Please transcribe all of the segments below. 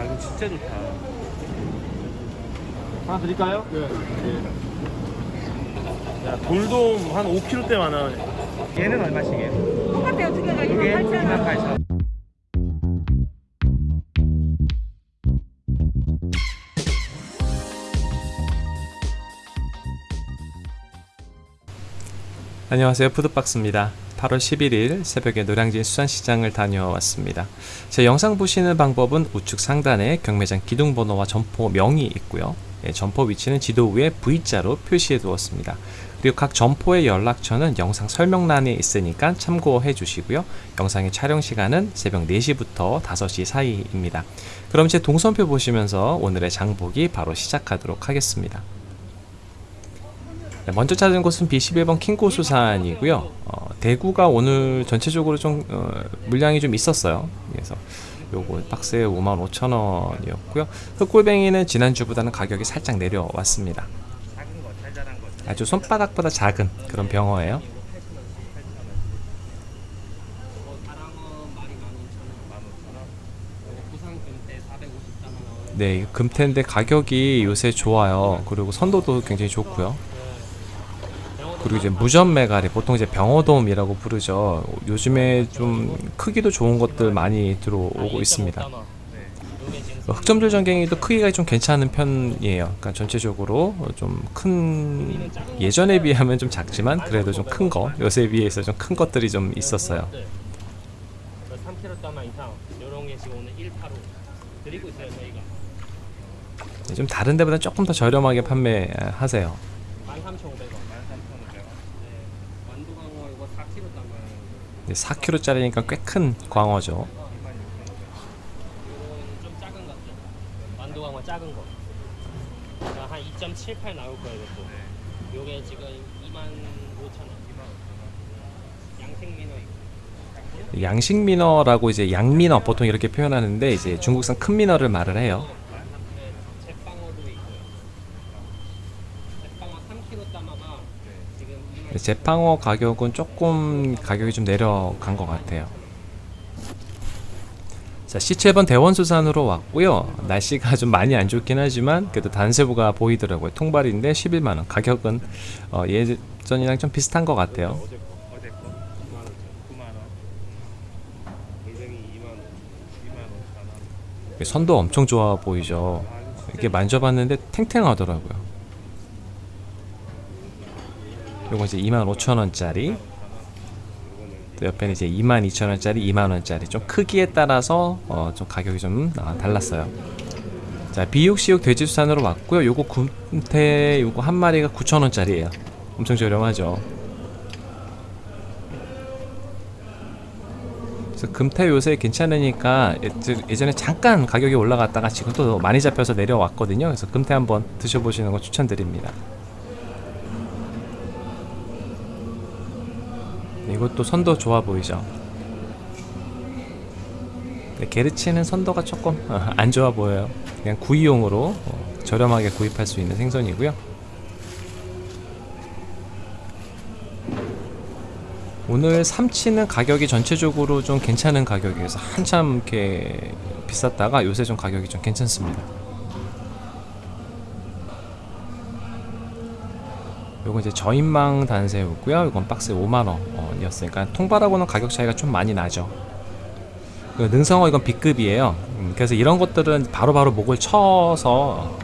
아 이거 진짜 좋다. 하나 드릴까요? 네. 야 돌돔 한 5kg대 많아. 얘는 얼마씩이에요? 똑같아요 두 개가 이게 2만 8천 2만 원 8천. 안녕하세요 푸드박스입니다 8월 11일 새벽에 노량진 수산시장을 다녀왔습니다. 제 영상 보시는 방법은 우측 상단에 경매장 기둥번호와 점포 명이 있고요. 예, 점포 위치는 지도 위에 V자로 표시해 두었습니다. 그리고 각 점포의 연락처는 영상 설명란에 있으니까 참고해 주시고요. 영상의 촬영 시간은 새벽 4시부터 5시 사이입니다. 그럼 제 동선표 보시면서 오늘의 장보기 바로 시작하도록 하겠습니다 네, 먼저 찾은 곳은 B11번 킹고수산이고요. 어, 대구가 오늘 전체적으로 좀 어, 물량이 좀 있었어요. 그래서 요거 박스에 55,000원이었고요. 흑골뱅이는 지난주보다는 가격이 살짝 내려왔습니다. 아주 손바닥보다 작은 그런 병어예요. 네, 금태인데 가격이 요새 좋아요. 그리고 선도도 굉장히 좋고요. 그리고 이제 무전 메가리 보통 이제 병어돔이라고 부르죠. 요즘에 좀 크기도 좋은 것들 많이 들어오고 있습니다. 흑점들 전갱이도 크기가 좀 괜찮은 편이에요. 그러니까 전체적으로 좀 큰 예전에 비하면 좀 작지만 그래도 좀 큰 거, 요새 비해서 좀 큰 것들이 좀 있었어요. 3kg 다마 이상 이런 게 지금 오늘 185 드리고 있어요 저희가 네, 좀 다른 데보다 조금 더 저렴하게 판매하세요. 13,500원 13,500원. 네, 완도광어 이거 4kg 다마 네, 4kg짜리니까 꽤 큰 광어죠. 좀 작은 거. 한 2.78 나올 거예요 이것도. 요게 지금 25,000원. 양생민어 있고. 양식 민어라고 이제 양민어 보통 이렇게 표현하는데 이제 중국산 큰 민어를 말을 해요. 네, 제빵어도 있고요 제빵어 3kg 다마가 지금 2만 근데 제빵어 가격은 조금 가격이 좀 내려간 것 같아요. 자, C7번 대원수산으로 왔고요. 날씨가 좀 많이 안 좋긴 하지만 그래도 단세부가 보이더라고요. 통발인데 11만원. 가격은 어, 예전이랑 좀 비슷한 것 같아요. 어제 거, 어제 거 9만 5천, 9만 원. 골뱅이 2만 5, 2만 5천 원. 선도 엄청 좋아 보이죠. 이게 만져봤는데 탱탱하더라고요. 요거 이제 25,000원짜리 또 옆에는 이제 22,000원짜리 2만원짜리. 좀 크기에 따라서 어, 좀 가격이 좀 아, 달랐어요. 자 비육시육 돼지수산으로 왔고요. 요거 굼태 요거 한 마리가 9,000원짜리예요. 엄청 저렴하죠? 그래서 금태 요새 괜찮으니까 예- 예전에 잠깐 가격이 올라갔다가 지금 또 많이 잡혀서 내려왔거든요. 그래서 금태 한번 드셔보시는 거 추천드립니다 이것도 선도 좋아 보이죠? 네, 게르치는 선도가 조금 어, 안 좋아 보여요. 그냥 구이용으로 어, 저렴하게 구입할 수 있는 생선이고요. 오늘 삼치는 가격이 전체적으로 좀 괜찮은 가격이어서 한참 이렇게 비쌌다가 요새 좀 가격이 좀 괜찮습니다. 요거 이제 저인망 단새우고요. 이건 박스에 5만 원 이었으니까 통발하고는 가격 차이가 좀 많이 나죠. 그 능성어 이건 B급이에요. 음, 그래서 이런 것들은 바로바로 목을 쳐서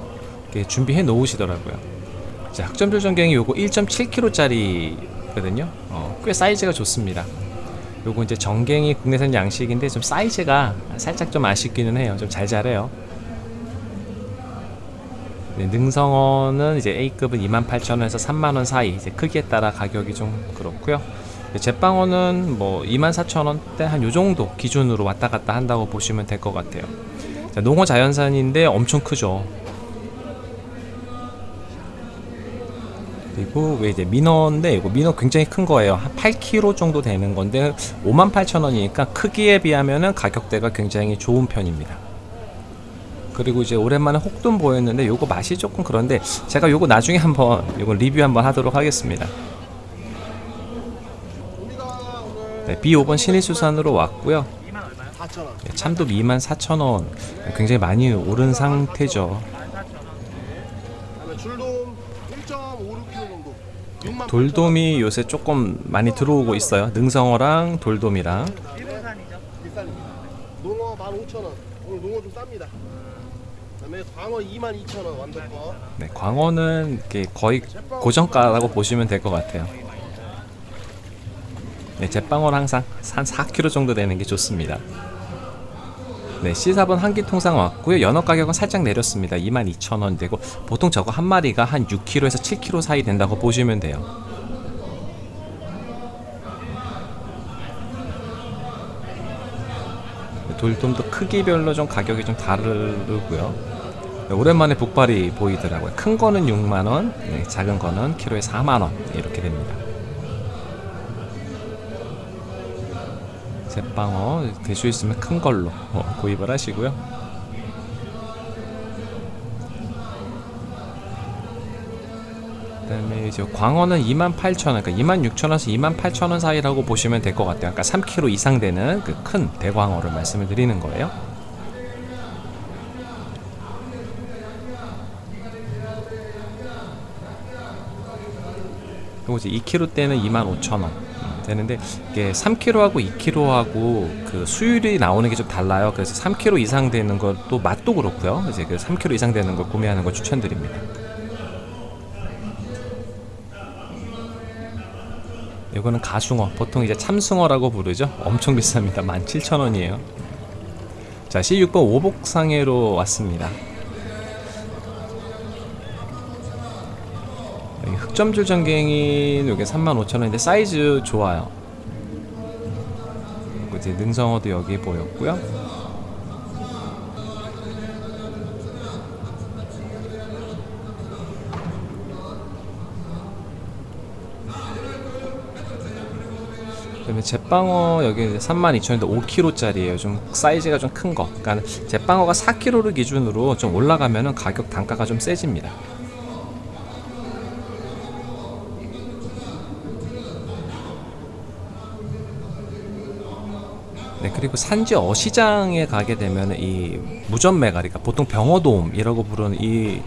준비해 놓으시더라고요. 자, 흑점줄 전갱이 요거 1.7kg짜리거든요. 어, 꽤 사이즈가 좋습니다. 요거 이제 전갱이 국내산 양식인데 좀 사이즈가 살짝 좀 아쉽기는 해요. 좀 잘 자래요. 네, 능성어는 이제 A급은 28,000원에서 3만원 사이 이제 크기에 따라 가격이 좀 그렇고요 네, 제빵어는 뭐 24,000원대 한 요정도 기준으로 왔다 갔다 한다고 보시면 될 것 같아요. 자, 농어 자연산인데 엄청 크죠. 그리고 왜 이제 민어인데 이거 민어 굉장히 큰 거예요. 한 8kg 정도 되는 건데 58,000원이니까 크기에 비하면은 가격대가 굉장히 좋은 편입니다. 그리고 이제 오랜만에 혹돈 보였는데 요거 맛이 조금 그런데 제가 요거 나중에 한번 요거 리뷰 한번 하도록 하겠습니다 네, B5번 신일수산으로 왔고요 4,000원. 예, 참돔 24,000원 굉장히 많이 오른 상태죠. 그다음에 줄돔 1.56kg 정도. 6만 돌돔이 요새 조금 많이 들어오고 있어요. 능성어랑 돌돔이랑. 농어 15,000원. 오늘 농어 좀 쌉니다. 그다음에 광어 22,000원 완덕 거. 네, 광어는 거의 고정가라고 보시면 될 것 같아요. 네, 제빵어는 항상 한 4kg 정도 되는 게 좋습니다. 네, C4번 한끼 통상 왔고요. 연어 가격은 살짝 내렸습니다. 22,000원 되고 보통 저거 한 마리가 한 6kg에서 7kg 사이 된다고 보시면 돼요. 네, 돌돔도 크기별로 좀 가격이 좀 다르고요. 네, 오랜만에 북발이 보이더라고요. 큰 거는 6만 원, 네, 작은 거는 키로에 4만 원 이렇게 됩니다. 제빵어 될 수 있으면 큰 걸로 어, 구입을 하시고요. 그 다음에 이제 광어는 28,000원, 그러니까 26,000원에서 28,000원 사이라고 보시면 될 것 같아요. 그러니까 3kg 이상 되는 그 큰 대광어를 말씀을 드리는 거예요. 그리고 이제 2kg 때는 25,000원 되는데 이게 3kg하고 2kg하고 그 수율이 나오는 게 좀 달라요. 그래서 3kg 이상 되는 것도 맛도 그렇고요. 이제 그 3kg 이상 되는 걸 구매하는 걸 추천드립니다. 이거는 가숭어, 보통 이제 참숭어라고 부르죠. 엄청 비쌉니다. 17,000원이에요. 자, C6번 오복상해로 왔습니다. 여기 흑점줄 전갱이는 이게 35,000원인데 사이즈 좋아요. 그리고 이제 능성어도 여기 보였고요. 그다음에 제빵어 여기 32,000원인데 5kg짜리예요. 좀 사이즈가 좀 큰 거. 그러니까 제빵어가 4kg를 기준으로 좀 올라가면은 가격 단가가 좀 세집니다. 네, 그리고 산지 어시장에 가게 되면 이 무전 메가리가 보통 병어돔이라고 부르는 이,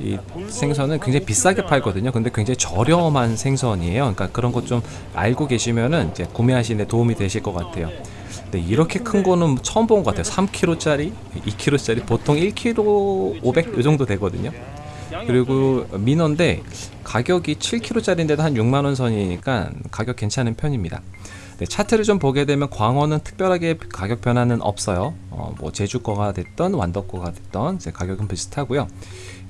이 생선은 굉장히 비싸게 팔거든요. 근데 굉장히 저렴한 생선이에요. 그러니까 그런 것 좀 알고 계시면은 이제 구매하시는 데 도움이 되실 것 같아요. 근데 이렇게 큰 거는 처음 본 것 같아요. 3kg짜리, 2kg짜리 보통 1kg 500이 정도 되거든요. 그리고 민어인데 가격이 7kg짜리인데도 한 6만 원 선이니까 가격 괜찮은 편입니다. 네, 차트를 좀 보게 되면 광어는 특별하게 가격 변화는 없어요. 어, 뭐 제주 거가 됐던 완도 거가 됐던 이제 가격은 비슷하고요.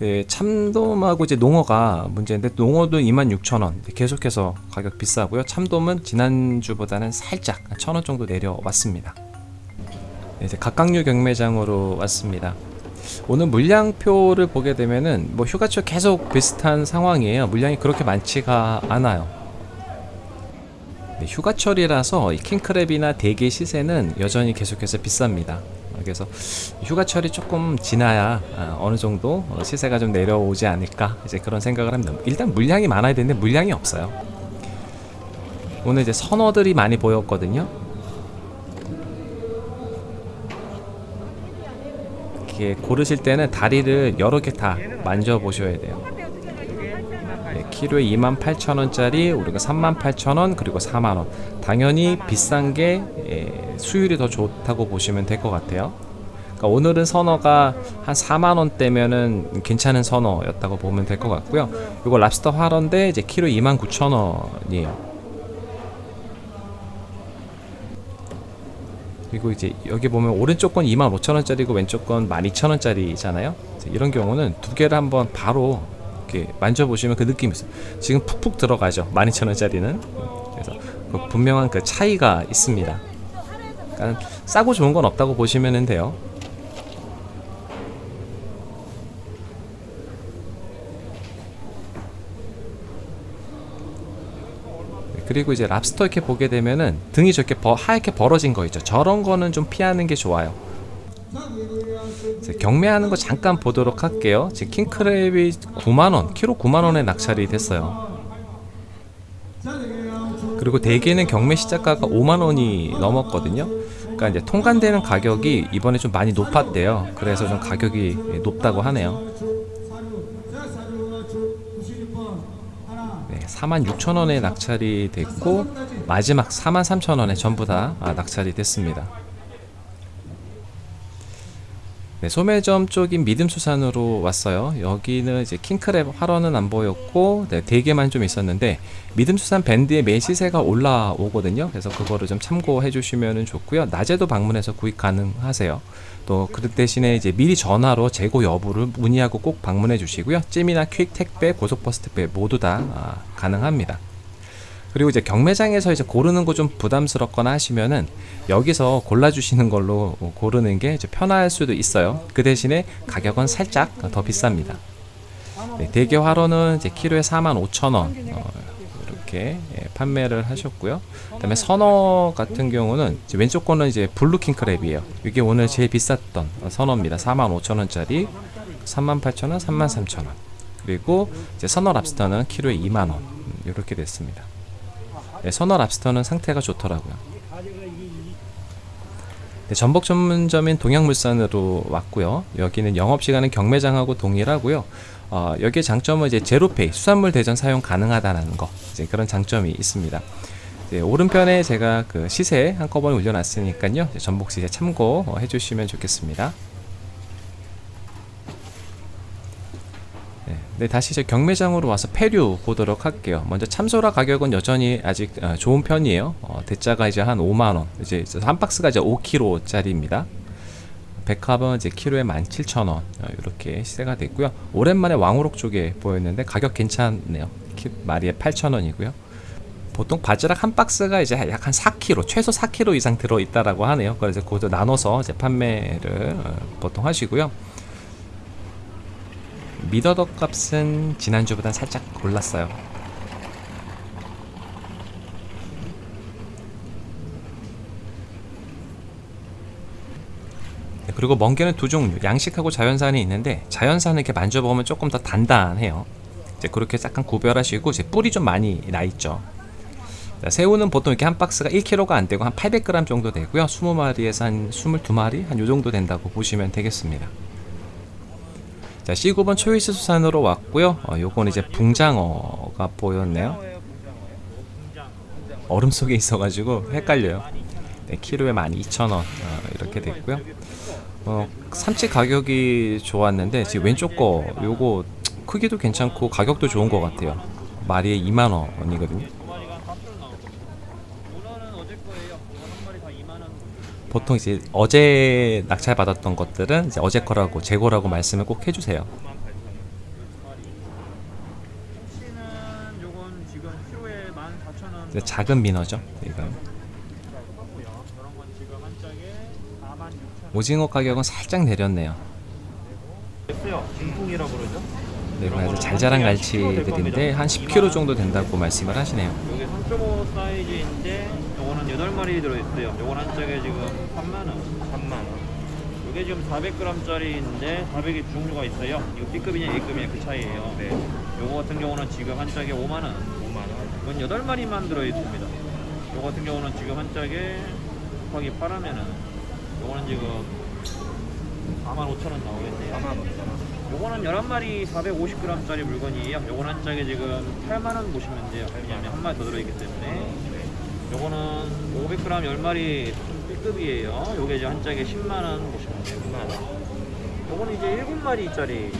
예, 참돔하고 이제 농어가 문제인데 농어도 26,000원 계속해서 가격 비싸고요. 참돔은 지난주보다는 살짝 1,000원 정도 내려왔습니다. 네, 이제 각각류 경매장으로 왔습니다. 오늘 물량표를 보게 되면은 뭐 휴가철 계속 비슷한 상황이에요. 물량이 그렇게 많지가 않아요. 네, 휴가철이라서 이 킹크랩이나 대게 시세는 여전히 계속해서 비쌉니다. 그래서 휴가철이 조금 지나야 아, 어느 정도 어, 시세가 좀 내려오지 않을까 이제 그런 생각을 합니다. 일단 물량이 많아야 되는데 물량이 없어요. 오늘 이제 선어들이 많이 보였거든요. 이렇게 고르실 때는 다리를 여러 개 다 만져 보셔야 돼요. 네, 키로에 28,000원짜리 우리가 38,000원 그리고 4만원. 당연히 비싼 게 예, 수율이 더 좋다고 보시면 될 것 같아요. 그러니까 오늘은 선어가 한 4만원대면은 괜찮은 선어였다고 보면 될 것 같고요. 이거 랍스터 화런데 이제 키로 29,000원이에요. 그리고 이제 여기 보면 오른쪽 건 25,000원짜리고 왼쪽 건 12,000원짜리잖아요. 이런 경우는 두 개를 한번 바로 이렇게 만져보시면 그 느낌이 있어요. 지금 푹푹 들어가죠. 12,000원짜리는. 그래서 그 분명한 그 차이가 있습니다. 그러니까 싸고 좋은 건 없다고 보시면 돼요. 그리고 이제 랍스터 이렇게 보게 되면은 등이 저렇게 버, 하얗게 벌어진 거 있죠. 저런 거는 좀 피하는 게 좋아요. 경매하는 거 잠깐 보도록 할게요. 지금 킹크랩이 9만원, 키로 9만원에 낙찰이 됐어요. 그리고 대게는 경매 시작가가 5만원이 넘었거든요. 그러니까 이제 통관되는 가격이 이번에 좀 많이 높았대요. 그래서 좀 가격이 높다고 하네요. 네, 46,000원에 낙찰이 됐고 마지막 43,000원에 전부 다 아, 낙찰이 됐습니다. 네, 소매점 쪽인 믿음수산으로 왔어요. 여기는 이제 킹크랩 활어는 안 보였고 네, 대게만 좀 있었는데 믿음수산 밴드의 매 시세가 올라오거든요. 그래서 그거를 좀 참고해 주시면 좋고요. 낮에도 방문해서 구입 가능하세요. 또 그 대신에 이제 미리 전화로 재고 여부를 문의하고 꼭 방문해 주시고요. 찜이나 퀵 택배, 고속버스 택배 모두 다 아, 가능합니다. 그리고 이제 경매장에서 이제 고르는 거 좀 부담스럽거나 하시면은 여기서 골라주시는 걸로 고르는 게 이제 편할 수도 있어요. 그 대신에 가격은 살짝 더 비쌉니다. 네, 대게 활어는 이제 키로에 45,000원 어, 이렇게 예, 판매를 하셨고요. 그다음에 선어 같은 경우는 왼쪽 거는 이제 blue king crab이에요. 이게 오늘 제일 비쌌던 어, 선어입니다. 45,000원짜리 38,000원, 33,000원. 그리고 이제 선어 랍스터는 키로에 2만 원 이렇게 됐습니다. 네, 선어 랍스터는 상태가 좋더라고요. 네, 전복 전문점인 동양물산으로 왔고요. 여기는 영업시간은 경매장하고 동일하고요. 어, 여기의 장점은 이제 제로페이 수산물 대전 사용 가능하다는 거 이제 그런 장점이 있습니다. 오른편에 제가 그 시세 한꺼번에 올려놨으니까요. 전복 시세 참고 어, 해주시면 좋겠습니다. 네, 네, 다시 이제 경매장으로 와서 폐류 보도록 할게요. 먼저 참소라 가격은 여전히 아직 어, 좋은 편이에요. 어, 대짜가 이제 한 5만 원, 이제 한 박스가 이제 5kg짜리입니다. 백합은 이제 키로에 17,000원 어, 이렇게 시세가 됐고요. 오랜만에 왕우럭 쪽에 보였는데 가격 괜찮네요. 키, 마리에 8,000원이고요. 보통 바지락 한 박스가 이제 약 한 4kg, 최소 4kg 이상 들어 있다라고 하네요. 그래서 그것도 나눠서 이제 판매를 어, 보통 하시고요. 미더덕 값은 지난주보다 살짝 올랐어요. 네, 그리고 멍게는 두 종류, 양식하고 자연산이 있는데 자연산은 이렇게 만져보면 조금 더 단단해요. 이제 그렇게 약간 구별하시고 이제 뿔이 좀 많이 나 있죠. 자, 새우는 보통 이렇게 한 박스가 1kg가 안 되고 한 800g 정도 되고요. 20마리에서 한 22마리 한 요 정도 된다고 보시면 되겠습니다. 자, C9번 초이스 수산으로 왔고요. 어, 요건 이제 붕장어가 보였네요. 얼음 속에 있어가지고 헷갈려요. 네, 키로에 12,000원 어, 이렇게 됐고요. 어, 삼치 가격이 좋았는데 지금 왼쪽 거 요거 크기도 괜찮고 가격도 좋은 것 같아요. 마리에 2만 원이거든요. 두 마리가 4kg 나오고 문어는 어제 거예요. 한 마리 다 2만 원. 보통 이제 어제 낙찰 받았던 것들은 이제 어제 거라고 재고라고 말씀을 꼭 해주세요. 혹시는 요건 지금 키로에 14,000원. 이제 작은 민어죠. 이거 이런 건 지금 한 짝에 46,000원. 오징어 가격은 살짝 내렸네요. 그러죠. 네, 그래서 잘 자란 갈치들인데 한 10kg 정도 된다고 말씀을 하시네요. 3마리 들어있어요 요건 한 짝에 지금 3만원 3만원 요게 지금 400g짜리인데 400이 종류가 있어요 이거 B급이냐 A급이냐 그 차이에요 네. 요거 같은 경우는 지금 한 짝에 5만원 5만원 이건 8마리만 들어있습니다 요거 같은 경우는 지금 한 짝에 곱하기 8하면은 요거는 지금 4만 5천원 나오겠네요 4만원 요거는 11마리 450g짜리 물건이에요 요건 한 짝에 지금 8만원 보시면 돼요 왜냐면 한 마리 더 들어있기 때문에 요거는 500g 10마리 B급이에요. 요게 이제 한 짝에 10만원 보시면 돼요. 10만원. 요거는 이제 7마리짜리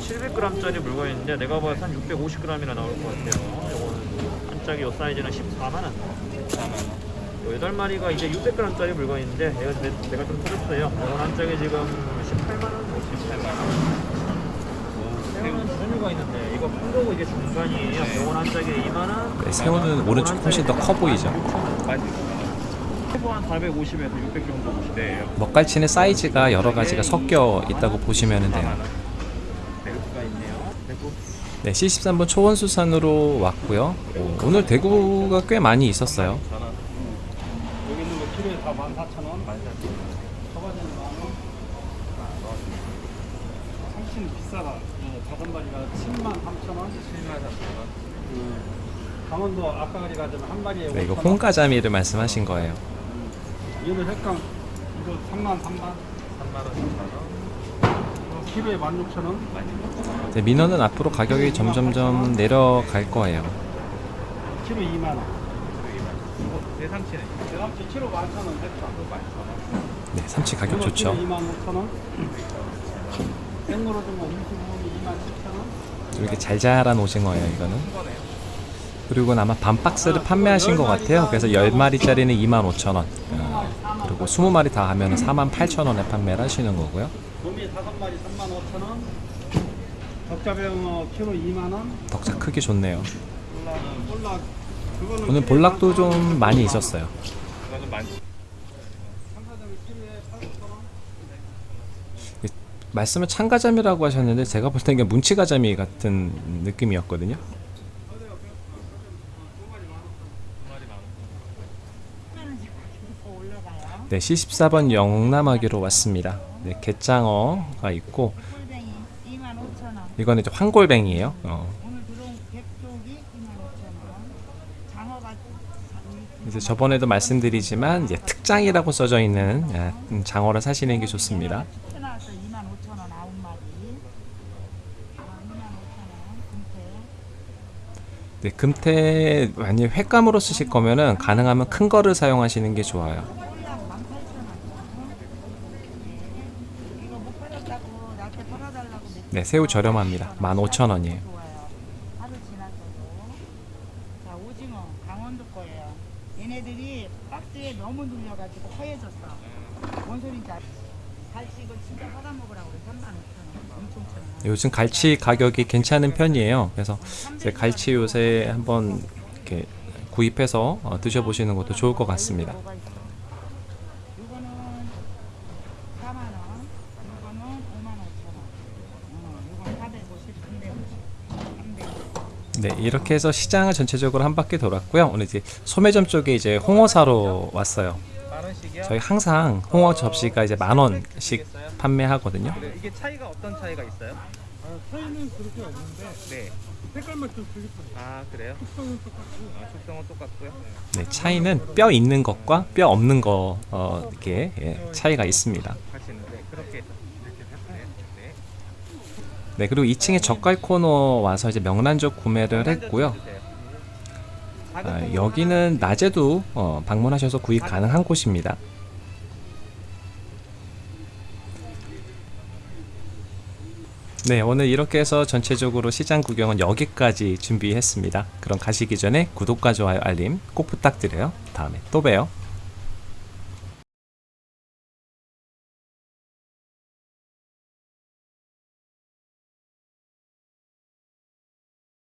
700g짜리 물건인데 내가 봐서 한 650g이나 나올 것 같아요. 요거는 한 짝에 요 사이즈는 14만원. 4만원. 요 8마리가 이제 600g짜리 물건인데 내가, 내- 내가 좀 터졌어요. 요건 한 짝에 지금 18만원? 18만원. 새우는 두 종류가 있는데 이거 큰 거고 이게 중간이에요. 네. 요건 한 짝에 2만 원. 네, 새우는 오른쪽 훨씬 더 커 보이죠. 한 450에서 600 정도 보시면 네. 먹갈치는 사이즈가 여러 가지가 섞여 있다고 보시면 돼요. 4만원. 대구가 있네요. 대구. 네, C13번 초원수산으로 왔고요. 오, 오늘 대구가 꽤 많이 있었어요. 여기 있는 거 키로에 다 14,000원? 14,000원. 훨씬 비싸다. 어, 다섯 마리가 7만 3천 원. 7만 3천원. 강원도 아까가리 가자면 한 마리에 네, 이거 5천 원. 홍가자미를 말씀하신 거예요. 얘는 햇감 이거 3만 3만 3만 원, 4만 원. 이거 키로에 16,000원 네, 민어는 앞으로 가격이 점점점 내려갈 거예요. 키로 2만 원 삼치는 대감치 키로 11,000원 햇감 네, 삼치 가격 좋죠. 2만 5천원 생으로 주면 25원 이 2만 7천원 이렇게 잘 자란 오징어예요, 이거는. 그리고 아마 반 박스를 판매하신 것 같아요. 그래서 10마리짜리는 25,000원. 어, 그리고 20마리 다 하면 48,000원에 판매를 하시는 거고요. 도미 5마리 3만 5천원 덕자병어 키로 2만원 덕자 크기 좋네요. 오늘 볼락도 좀 많이 있었어요. 이거는 많지. 상가점이 키로에 8,000원 말씀을 참가자미라고 하셨는데 제가 볼 때는 문치가자미 같은 느낌이었거든요. 네, C14번 영남하기로 왔습니다. 네, 갯장어가 있고 꿀뱅이 25,000원. 이거는 이제 황골뱅이에요. 어, 오늘 들어온 백쪽이 25,000원. 장어가 이제 저번에도 말씀드리지만 이제 특장이라고 써져 있는 아, 음, 장어를 사시는 게 좋습니다. 축제 나왔어 25,000원 아홉 마리. 아, 25,000원 금태. 네, 금태 만약 횟감으로 쓰실 거면은 가능하면 큰 거를 사용하시는 게 좋아요. 꼴랑 18,000원. 이거 못 팔았다고 나한테 팔아달라고 몇 네, 새우 저렴합니다. 15,000원이에요. 좋아요. 하루 지났어도. 자 오징어 강원도 거예요. 얘네들이 박스에 너무 눌려가지고 허해졌어. 뭔 소린지 알? 갈치 이거 진짜 받아 먹으라고 그래. 35,000원. 엄청 천 요즘 갈치 가격이 괜찮은 편이에요. 그래서 갈치 요새 한번 이렇게 구입해서 어, 드셔보시는 것도 좋을 것 같습니다. 뭐가 있어? 이거는 4만 원, 이거는 5만 5천 원. 어, 이건 450, 350, 300. 네, 이렇게 해서 시장을 전체적으로 한 바퀴 돌았고요. 오늘 이제 소매점 쪽에 이제 홍어 사러 왔어요. 저희 항상 홍어 접시가 이제 만 원씩 판매하거든요. 네, 이게 차이가 어떤 차이가 있어요? 아, 차이는 그렇게 없는데 네. 색깔만 좀 뿐이에요 아 그래요? 특성은 똑같고 아, 숙성은 똑같고요. 네, 차이는 뼈 있는 것과 뼈 없는 거 어, 이렇게 예, 차이가 있습니다. 하시는데 그렇게. 네. 네, 그리고 2층에 젓갈 코너 와서 이제 명란젓 구매를 했고요. 아, 여기는 낮에도 어, 방문하셔서 구입 가능한 곳입니다. 네, 오늘 이렇게 해서 전체적으로 시장 구경은 여기까지 준비했습니다. 그럼 가시기 전에 구독과 좋아요, 알림 꼭 부탁드려요. 다음에 또 봬요.